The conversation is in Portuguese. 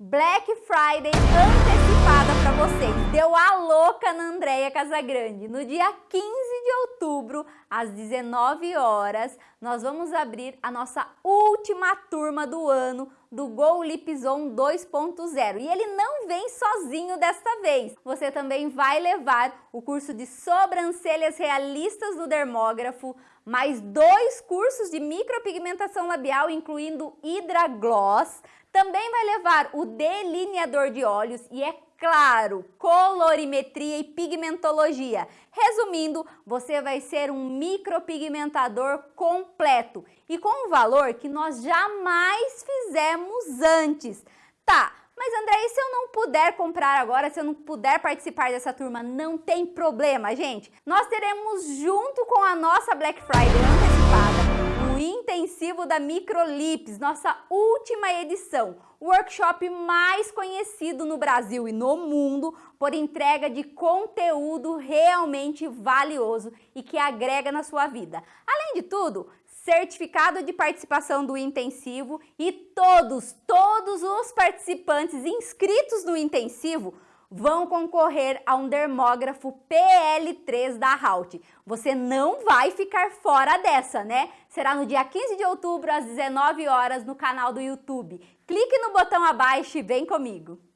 Black Friday antecipada para vocês. Deu a louca na Andréia Casagrande. No dia 15 de outubro, às 19 horas, nós vamos abrir a nossa última turma do ano do Go Lipzone 2.0. E ele não vem sozinho desta vez. Você também vai levar o curso de sobrancelhas realistas do dermógrafo, mais dois cursos de micropigmentação labial, incluindo Hydra Gloss, também vai levar o delineador de olhos e é claro, colorimetria e pigmentologia. Resumindo, você vai ser um micropigmentador completo e com um valor que nós jamais fizemos antes. Tá, mas André, e se eu não puder comprar agora, se eu não puder participar dessa turma, não tem problema, gente. Nós teremos junto com a nossa Black Friday antecipada intensivo da Microlips, nossa última edição, o workshop mais conhecido no Brasil e no mundo por entrega de conteúdo realmente valioso e que agrega na sua vida. Além de tudo, certificado de participação do intensivo e todos, todos os participantes inscritos no intensivo vão concorrer a um dermógrafo PL3 da Halt. Você não vai ficar fora dessa, né? Será no dia 15 de outubro, às 19 horas, no canal do YouTube. Clique no botão abaixo e vem comigo!